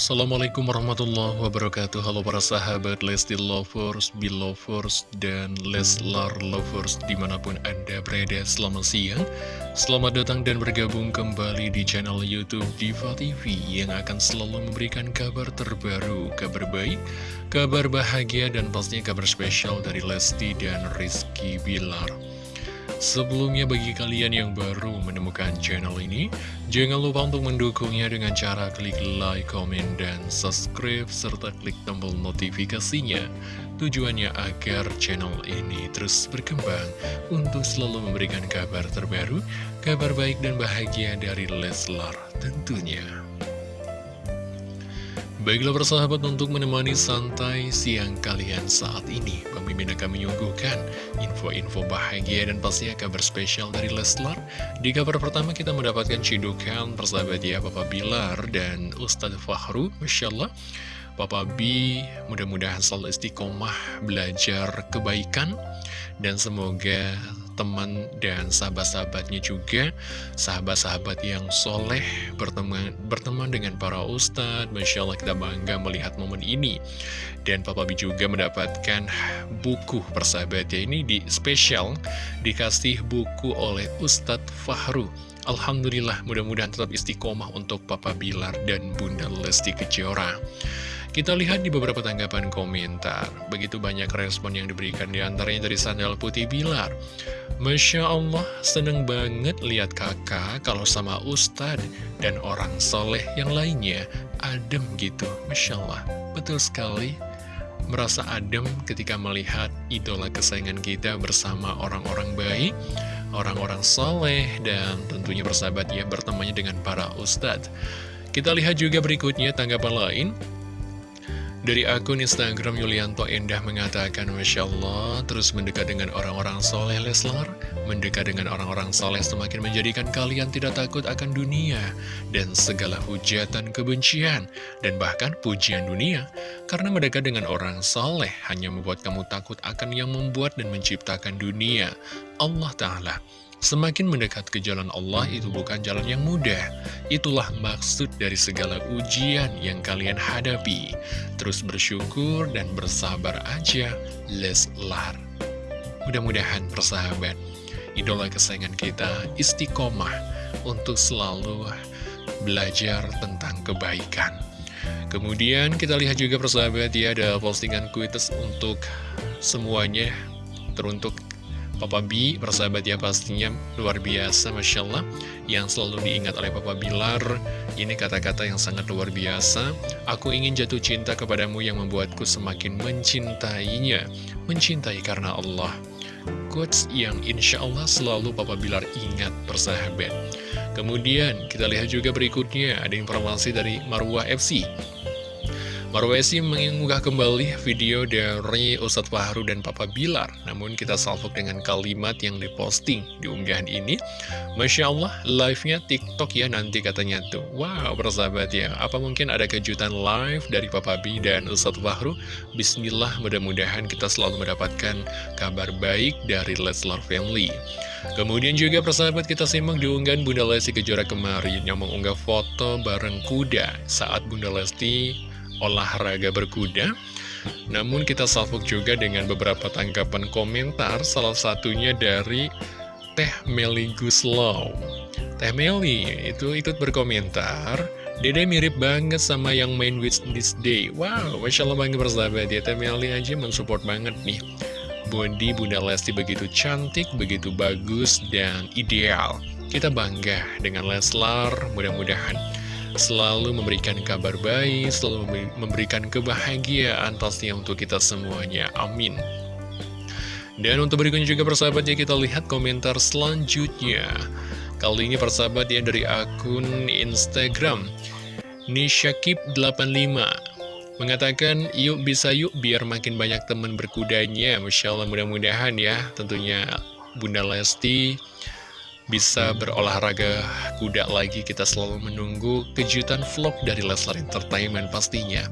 Assalamualaikum warahmatullahi wabarakatuh. Halo para sahabat Lesti Lovers, Belovers, dan Leslar Lovers di mana pun anda berada. Selamat siang Selamat datang dan bergabung kembali di channel Youtube Diva TV Yang akan selalu memberikan kabar terbaru, kabar baik, kabar bahagia, dan pastinya kabar spesial dari Lesti dan Rizky Bilar Sebelumnya bagi kalian yang baru menemukan channel ini, jangan lupa untuk mendukungnya dengan cara klik like, comment, dan subscribe, serta klik tombol notifikasinya. Tujuannya agar channel ini terus berkembang untuk selalu memberikan kabar terbaru, kabar baik dan bahagia dari Leslar tentunya. Baiklah persahabat untuk menemani santai siang kalian saat ini. Pemimpin akan menyuguhkan info-info bahagia dan pastinya kabar spesial dari Leslar. Di kabar pertama kita mendapatkan cidukan persahabat ya Papa Bilar dan Ustadz Fahru Masya Allah Papa B mudah-mudahan selalu istiqomah belajar kebaikan. Dan semoga teman dan sahabat-sahabatnya juga Sahabat-sahabat yang soleh berteman, berteman dengan para ustadz Masya Allah kita bangga melihat momen ini. Dan Papa Bi juga mendapatkan buku persahabatnya ini di spesial Dikasih buku oleh Ustadz Fahru. Alhamdulillah mudah-mudahan tetap istiqomah untuk Papa Bilar dan Bunda Lesti Kejora kita lihat di beberapa tanggapan komentar, begitu banyak respon yang diberikan di antaranya dari Sandal Putih Bilar. Masya Allah, seneng banget lihat kakak kalau sama Ustadz dan orang soleh yang lainnya, adem gitu. Masya Allah, betul sekali. Merasa adem ketika melihat idola kesayangan kita bersama orang-orang baik, orang-orang soleh, dan tentunya bersahabat ya bertemannya dengan para ustadz. Kita lihat juga berikutnya tanggapan lain. Dari akun Instagram Yulianto Endah mengatakan Masya Allah terus mendekat dengan orang-orang soleh Leslar. Mendekat dengan orang-orang soleh semakin menjadikan kalian tidak takut akan dunia Dan segala hujatan kebencian Dan bahkan pujian dunia. Karena mendekat dengan orang soleh hanya membuat kamu takut akan yang membuat dan menciptakan dunia. Allah Ta'ala Semakin mendekat ke jalan Allah itu bukan jalan yang mudah. Itulah maksud dari segala ujian yang kalian hadapi. Terus bersyukur dan bersabar aja, Leslar. Mudah-mudahan persahabat, idola kesayangan kita istiqomah untuk selalu belajar tentang kebaikan. Kemudian kita lihat juga persahabat ya ada postingan kuites untuk semuanya teruntuk Papa B, persahabat ya pastinya luar biasa Masya Allah Yang selalu diingat oleh Papa Bilar. Ini kata-kata yang sangat luar biasa. Aku ingin jatuh cinta kepadamu yang membuatku semakin mencintainya. Mencintai karena Allah. Quotes yang insya Allah selalu Papa Bilar ingat persahabat. Kemudian kita lihat juga berikutnya. Ada informasi dari Marwah FC Marwesi mengunggah kembali video dari Ustadz Fahru dan Papa Bilar. Namun kita salvok dengan kalimat yang diposting. Di unggahan ini Masya Allah, live-nya TikTok ya nanti katanya tuh. Wow, persahabat ya. Apa mungkin ada kejutan live dari Papa B dan Ustadz Fahru? Bismillah, mudah-mudahan kita selalu mendapatkan kabar baik dari Leslar Family. Kemudian juga persahabat kita simak diunggahan Bunda Lesti Kejora kemarin Yang mengunggah foto bareng kuda saat Bunda Lesti olahraga berkuda. Namun kita salvok juga dengan beberapa tanggapan komentar Salah satunya dari Teh Meli Guslow. Teh Meli itu ikut berkomentar Dede mirip banget sama yang main with this day. Wow, Masya Allah banget bersahabat ya Teh Meli aja mensupport banget nih. Body Bunda Lesti begitu cantik, begitu bagus, dan ideal. Kita bangga dengan Leslar, mudah-mudahan selalu memberikan kabar baik, selalu memberikan kebahagiaan pastinya untuk kita semuanya. Amin. Dan untuk berikutnya juga persahabatnya kita lihat komentar selanjutnya. Kali ini persahabat ya dari akun Instagram Nishakib85 Mengatakan yuk bisa yuk biar makin banyak teman berkudanya Masya Allah mudah-mudahan ya tentunya Bunda Lesti bisa berolahraga kuda lagi Kita selalu menunggu kejutan vlog dari Leslar Entertainment pastinya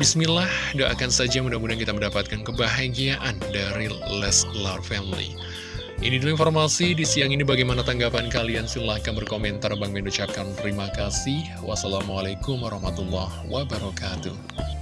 Bismillah, doakan saja mudah-mudahan kita mendapatkan kebahagiaan dari Leslar Family Ini dulu informasi di siang ini bagaimana tanggapan kalian? Silahkan berkomentar. Bang Min ucapkan terima kasih. Wassalamualaikum warahmatullahi wabarakatuh.